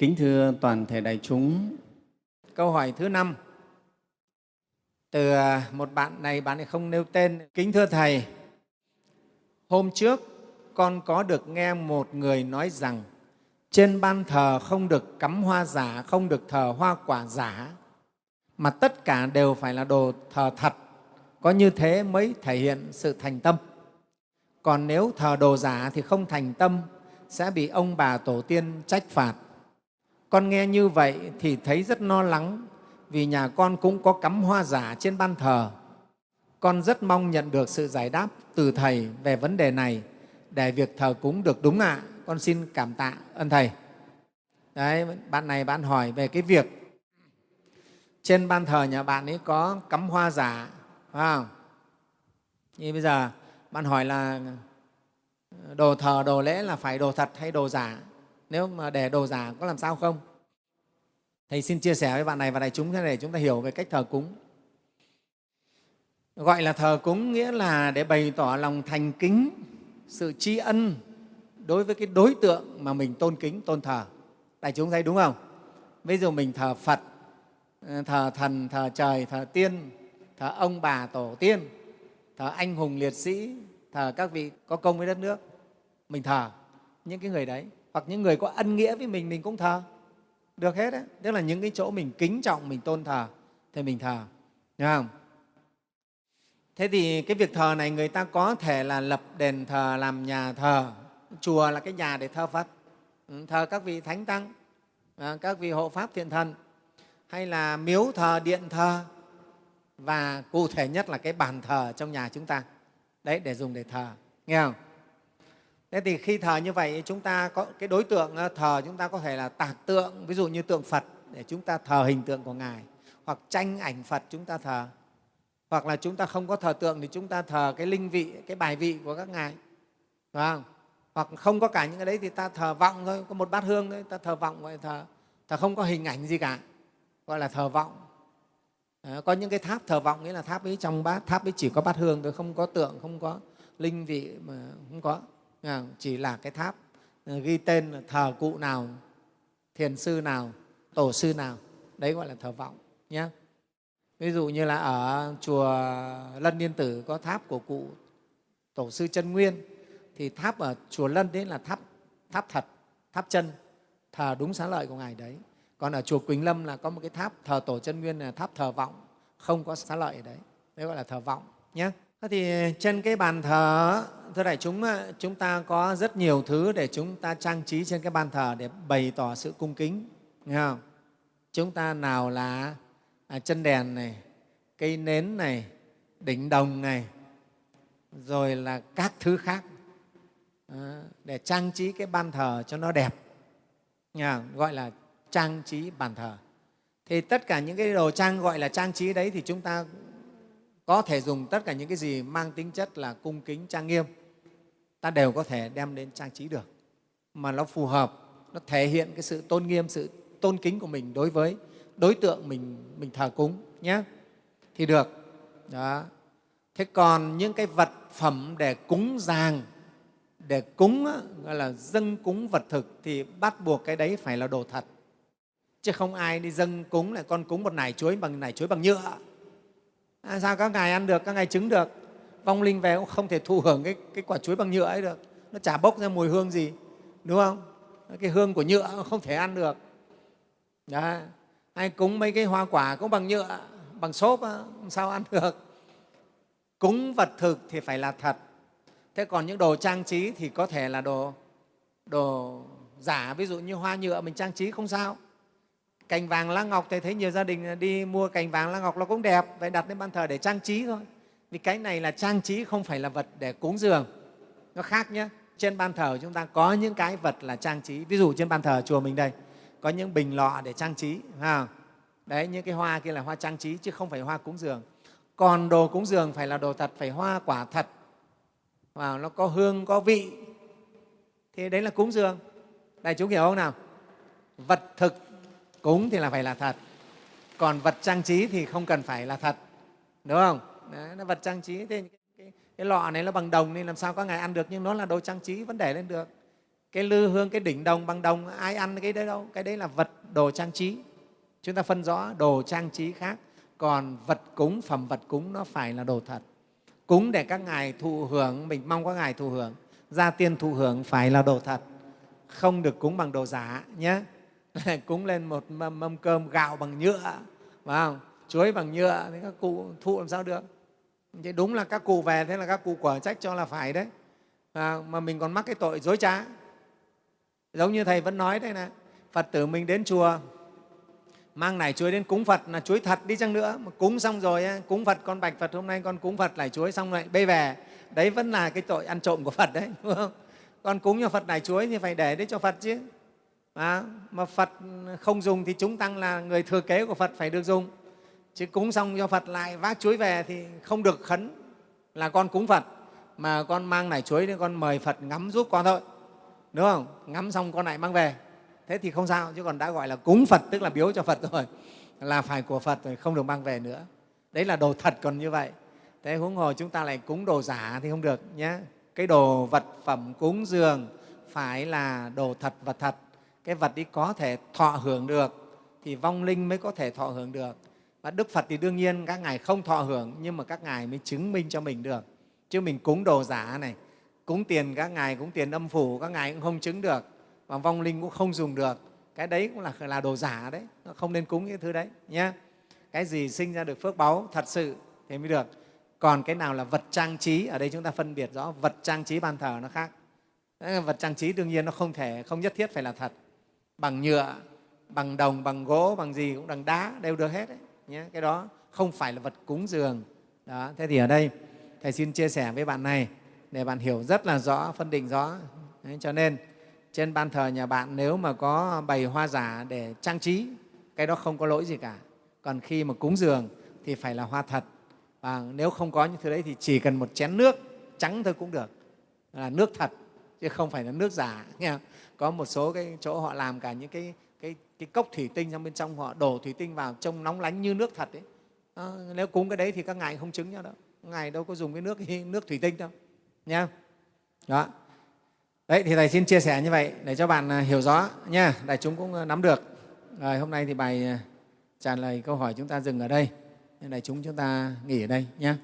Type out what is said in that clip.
Kính thưa toàn thể đại chúng, câu hỏi thứ năm từ à, một bạn này, bạn ấy không nêu tên. Kính thưa Thầy, hôm trước con có được nghe một người nói rằng trên ban thờ không được cắm hoa giả, không được thờ hoa quả giả, mà tất cả đều phải là đồ thờ thật. Có như thế mới thể hiện sự thành tâm. Còn nếu thờ đồ giả thì không thành tâm, sẽ bị ông bà tổ tiên trách phạt. Con nghe như vậy thì thấy rất lo lắng vì nhà con cũng có cắm hoa giả trên ban thờ. Con rất mong nhận được sự giải đáp từ Thầy về vấn đề này để việc thờ cúng được đúng ạ. À. Con xin cảm tạ ơn Thầy. Đấy, bạn này bạn hỏi về cái việc trên ban thờ nhà bạn ấy có cắm hoa giả, phải không? Như bây giờ bạn hỏi là đồ thờ, đồ lễ là phải đồ thật hay đồ giả? Nếu mà để đồ giả có làm sao không? Thầy xin chia sẻ với bạn này và đại chúng thế này để chúng ta hiểu về cách thờ cúng. Gọi là thờ cúng nghĩa là để bày tỏ lòng thành kính, sự tri ân đối với cái đối tượng mà mình tôn kính, tôn thờ. Đại chúng thấy đúng không? Ví dụ mình thờ Phật, ờ, thờ thần, thờ trời, thờ tiên, thờ ông bà tổ tiên, thờ anh hùng liệt sĩ, thờ các vị có công với đất nước. Mình thờ những cái người đấy. Hoặc những người có ân nghĩa với mình, mình cũng thờ được hết đấy tức là những cái chỗ mình kính trọng, mình tôn thờ, thì mình thờ. Đúng không? Thế thì cái việc thờ này người ta có thể là lập đền thờ, làm nhà thờ, chùa là cái nhà để thờ phật. Ừ, thờ các vị thánh tăng à, các vị hộ pháp thiện thần, hay là miếu thờ, điện thờ, và cụ thể nhất là cái bàn thờ trong nhà chúng ta. Đấy, để dùng để thờ. Nghe không? Thế thì khi thờ như vậy chúng ta có cái đối tượng ờ, thờ chúng ta có thể là tạc tượng, ví dụ như tượng Phật để chúng ta thờ hình tượng của Ngài hoặc tranh ảnh Phật chúng ta thờ hoặc là chúng ta không có thờ tượng thì chúng ta thờ cái linh vị, cái bài vị của các Ngài Đúng không? Hoặc không có cả những cái đấy thì ta thờ vọng thôi, có một bát hương thôi, ta thờ vọng gọi thờ, thờ không có hình ảnh gì cả, gọi là thờ vọng. À, có những cái tháp thờ vọng nghĩa là tháp ấy trong bát, tháp ấy chỉ có bát hương thôi, không có tượng, không có linh vị mà không có Ờ, chỉ là cái tháp. Ờ, ghi tên thờ cụ nào, thiền sư nào, tổ sư nào. Đấy gọi là thờ vọng nhé ví dụ như là ở chùa lân yên tử có tháp của cụ tổ sư chân nguyên. Thì tháp ở chùa lân đấy là tháp tháp thật, tháp chân, thờ đúng xá lợi của ngài đấy. Còn ở chùa quỳnh lâm là có một cái tháp thờ tổ chân nguyên là tháp thờ vọng, không có xá lợi ở đấy. Đấy gọi là thờ vọng nhé thì trên cái bàn thờ, thưa đại chúng, chúng ta có rất nhiều thứ để chúng ta trang trí trên cái bàn thờ để bày tỏ sự cung kính. Nghe không? Chúng ta nào là à, chân đèn này, cây nến này, đỉnh đồng này, rồi là các thứ khác à, để trang trí cái bàn thờ cho nó đẹp. Nghe không? Gọi là trang trí bàn thờ. Thì tất cả những cái đồ trang gọi là trang trí đấy thì chúng ta có thể dùng tất cả những cái gì mang tính chất là cung kính, trang nghiêm, ta đều có thể đem đến trang trí được. Mà nó phù hợp, nó thể hiện cái sự tôn nghiêm, sự tôn kính của mình đối với đối tượng mình mình thờ cúng nhé. Thì được. Đó. Thế còn những cái vật phẩm để cúng giàng để cúng gọi là dâng cúng vật thực thì bắt buộc cái đấy phải là đồ thật. Chứ không ai đi dâng cúng lại con cúng một nải chuối bằng nải chuối bằng nhựa à, sao các ngài ăn được các ngài trứng được? Vong linh về cũng không thể thụ hưởng cái, cái quả chuối bằng nhựa ấy được. Nó chả bốc ra mùi hương gì đúng không? Cái hương của nhựa không thể ăn được. Đó. hay cúng mấy cái hoa quả cũng bằng nhựa bằng xốp sao ăn được. Cúng vật thực thì phải là thật. Thế còn những đồ trang trí thì có thể là đồ đồ giả. Ví dụ như hoa nhựa mình trang trí không sao cành vàng lá ngọc thầy thấy nhiều gia đình đi mua cành vàng lá ngọc, nó cũng đẹp. Vậy đặt lên ban thờ để trang trí thôi. Vì cái này là trang trí, không phải là vật để cúng dường. Nó khác nhé trên ban thờ chúng ta có những cái vật là trang trí. Ví dụ trên ban thờ chùa mình đây, có những bình lọ để trang trí, ha. Đấy, những cái hoa kia là hoa trang trí chứ không phải hoa cúng dường. Còn đồ cúng dường phải là đồ thật, phải hoa quả thật. Và nó có hương, có vị. Thì đấy là cúng dường. Đại chúng hiểu không nào? Vật thực cúng thì là phải là thật. Còn vật trang trí thì không cần phải là thật. Đúng không? Đấy, nó vật trang trí thế cái, cái, cái lọ này nó bằng đồng nên làm sao có ngài ăn được nhưng nó là đồ trang trí vẫn để lên được. Cái lư hương cái đỉnh đồng bằng đồng ai ăn cái đấy đâu. Cái đấy là vật đồ trang trí. Chúng ta phân rõ đồ trang trí khác. Còn vật cúng phẩm vật cúng nó phải là đồ thật. Cúng để các ngài thụ hưởng mình mong các ngài thụ hưởng. Gia tiên thụ hưởng phải là đồ thật. Không được cúng bằng đồ giả nhé. cúng lên một mâm, mâm cơm gạo bằng nhựa phải không? chuối bằng nhựa thì các cụ thụ làm sao được? Thế đúng là các cụ về thế là các cụ quả trách cho là phải đấy. À, mà mình còn mắc cái tội dối trá. Giống như thầy vẫn nói đây này phật tử mình đến chùa mang nải chuối đến cúng phật là chuối thật đi chăng nữa. Mà cúng xong rồi cúng phật con bạch phật hôm nay con cúng phật nải chuối xong lại bê về đấy vẫn là cái tội ăn trộm của phật đấy đúng không? Con cúng cho phật nải chuối thì phải để đấy cho phật chứ à, mà phật không dùng thì chúng tăng là người thừa kế của phật phải được dùng. Chứ cúng xong cho phật lại vác chuối về thì không được khấn là con cúng phật. Mà con mang nải chuối thì con mời phật ngắm giúp con thôi. Đúng không? Ngắm xong con lại mang về. Thế thì không sao chứ còn đã gọi là cúng phật tức là biếu cho phật rồi. Là phải của phật rồi không được mang về nữa. Đấy là đồ thật còn như vậy. Thế huống hồ chúng ta lại cúng đồ giả thì không được nhé cái đồ vật phẩm cúng dường phải là đồ thật vật thật cái vật ấy có thể thọ hưởng được thì vong linh mới có thể thọ hưởng được. Và đức phật thì đương nhiên các ngài không thọ hưởng nhưng mà các ngài mới chứng minh cho mình được. Chứ mình cúng đồ giả này cúng tiền các ngài cúng tiền âm phủ các ngài cũng không chứng được và vong linh cũng không dùng được. Cái đấy cũng là, là đồ giả đấy không nên cúng cái thứ đấy nhé cái gì sinh ra được phước báu thật sự thì mới được. Còn cái nào là vật trang trí ở đây chúng ta phân biệt rõ vật trang trí ban thờ nó khác. Vật trang trí đương nhiên nó không thể không nhất thiết phải là thật bằng nhựa bằng đồng bằng gỗ bằng gì cũng bằng đá đều được hết đấy nhé cái đó không phải là vật cúng dường. Đó thế thì ở đây thầy xin chia sẻ với bạn này để bạn hiểu rất là rõ phân định rõ. Đấy, cho nên trên ban thờ nhà bạn nếu mà có bày hoa giả để trang trí cái đó không có lỗi gì cả. Còn khi mà cúng dường thì phải là hoa thật. Và nếu không có những thứ đấy thì chỉ cần một chén nước trắng thôi cũng được. Là nước thật chứ không phải là nước giả nghe có một số cái chỗ họ làm cả những cái, cái, cái cốc thủy tinh trong bên trong họ đổ thủy tinh vào trông nóng lánh như nước thật ấy. À, nếu cúng cái đấy thì các ngài không chứng nhau đâu. Ngài đâu có dùng cái nước nước thủy tinh đâu nha đó. Đấy thì thầy xin chia sẻ như vậy để cho bạn à, hiểu rõ nha. Đại chúng cũng à, nắm được. Rồi hôm nay thì bài à, trả lời câu hỏi chúng ta dừng ở đây. Đại chúng chúng ta nghỉ ở đây nhé